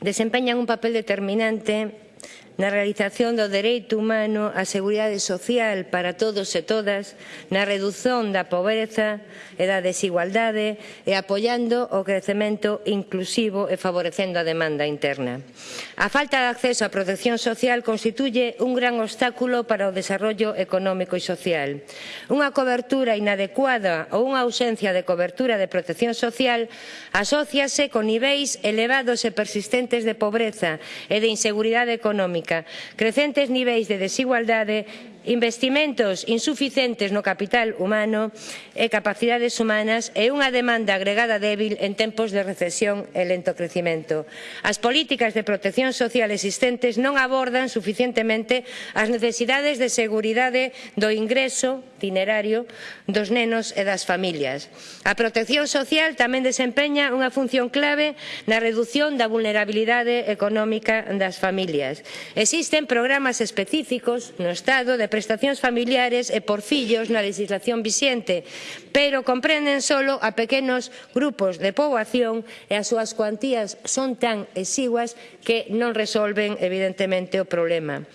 desempeñan un papel determinante na realización do dereito humano á seguridade social para todos e todas, na redución da pobreza e da desigualdade e apoiando o crecemento inclusivo e favorecendo a demanda interna. A falta de acceso á protección social constituye un gran obstáculo para o desarrollo económico e social. Unha cobertura inadecuada ou unha ausencia de cobertura de protección social asóciase con niveis elevados e persistentes de pobreza e de inseguridade económica económica, crecentes niveis de desigualdade, investimentos insuficientes no capital humano e capacidades humanas e unha demanda agregada débil en tempos de recesión e lento crecimento. As políticas de protección social existentes non abordan suficientemente as necesidades de seguridade do ingreso itinerario dos nenos e das familias. A protección social tamén desempeña unha función clave na redución da vulnerabilidade económica das familias. Existen programas específicos no Estado de prestacións familiares e por fillos na legislación vixente, pero comprenden solo a pequenos grupos de poboación e as súas cuantías son tan exiguas que non resolven evidentemente o problema.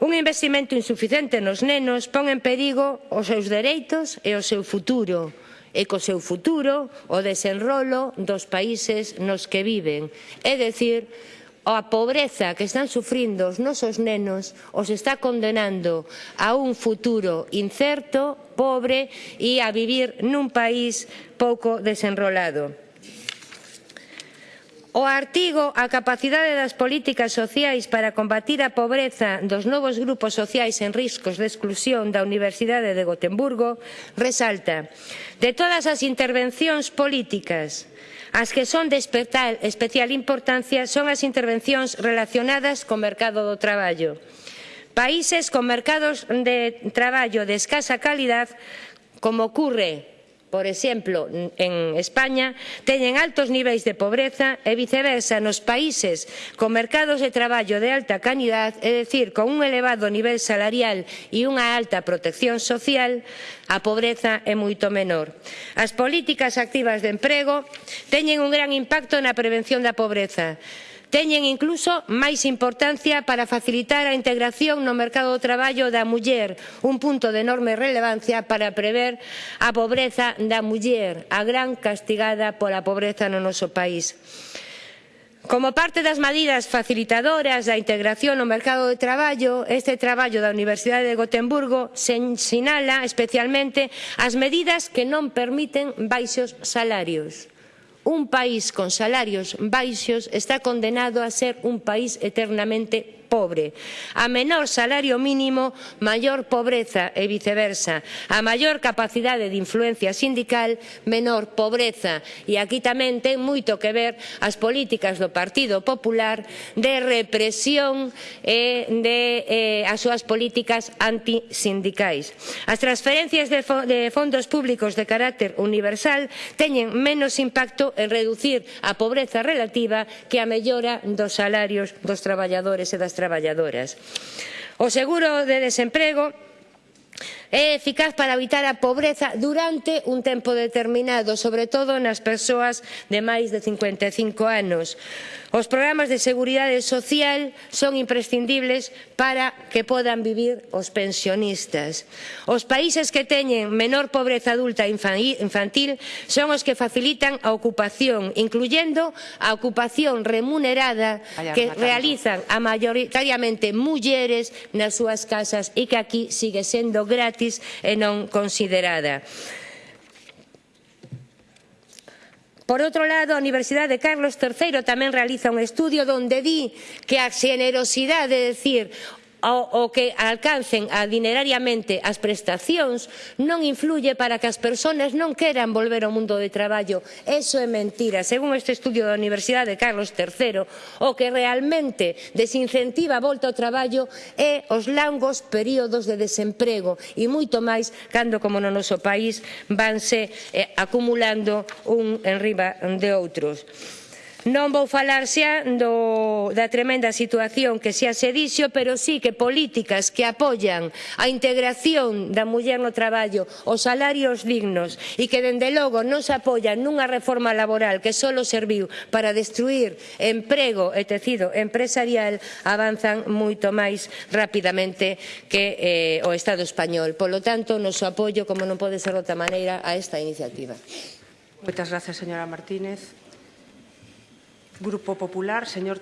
Un investimento insuficiente nos nenos pon en perigo os seus dereitos e o seu futuro e co seu futuro o desenrolo dos países nos que viven. É dicir, a pobreza que están sufrindo os nosos nenos os está condenando a un futuro incerto, pobre e a vivir nun país pouco desenrolado. O artigo A capacidade das políticas sociais para combatir a pobreza dos novos grupos sociais en riscos de exclusión da Universidade de Gotemburgo resalta de todas as intervencións políticas as que son de especial importancia son as intervencións relacionadas co mercado do traballo. Países con mercados de traballo de escasa calidad como ocurre por exemplo, en España, teñen altos niveis de pobreza e viceversa nos países con mercados de traballo de alta calidad, é dicir, con un elevado nivel salarial e unha alta protección social, a pobreza é moito menor. As políticas activas de emprego teñen un gran impacto na prevención da pobreza teñen incluso máis importancia para facilitar a integración no mercado do traballo da muller, un punto de enorme relevancia para prever a pobreza da muller, a gran castigada pola pobreza no noso país. Como parte das medidas facilitadoras da integración no mercado de traballo, este traballo da Universidade de Gotemburgo se sinala especialmente as medidas que non permiten baixos salarios Un país con salarios baixos está condenado a ser un país eternamente pobre. A menor salario mínimo, maior pobreza e viceversa. A maior capacidade de influencia sindical, menor pobreza. E aquí tamén ten moito que ver as políticas do Partido Popular de represión e de eh, as súas políticas antisindicais. As transferencias de, fo de fondos públicos de carácter universal teñen menos impacto en reducir a pobreza relativa que a mellora dos salarios dos traballadores e das traballadoras traballadoras. O seguro de desemprego é eficaz para evitar a pobreza durante un tempo determinado, sobre todo nas persoas de máis de 55 anos. Os programas de seguridade social son imprescindibles para que podan vivir os pensionistas. Os países que teñen menor pobreza adulta infantil son os que facilitan a ocupación, incluyendo a ocupación remunerada que realizan a maioritariamente mulleres nas súas casas e que aquí sigue sendo gratis e non considerada. Por outro lado, a Universidade de Carlos III tamén realiza un estudio donde di que a xenerosidade é decir ao, ao que alcancen adinerariamente as prestacións non influye para que as persoas non queran volver ao mundo de traballo. Eso é mentira. Según este estudio da Universidade de Carlos III, o que realmente desincentiva a volta ao traballo é os langos períodos de desemprego e moito máis cando, como no noso país, vanse eh, acumulando un enriba de outros. Non vou falar xa do, da tremenda situación que xa se dixo, pero sí que políticas que apoian a integración da muller no traballo, os salarios dignos e que dende logo non se apoian nunha reforma laboral que só serviu para destruir emprego e tecido empresarial, avanzan moito máis rapidamente que eh, o Estado español. Polo tanto, noso apoio, como non pode ser de outra maneira, a esta iniciativa. Moitas gracias, señora Martínez. Grupo Popular, señor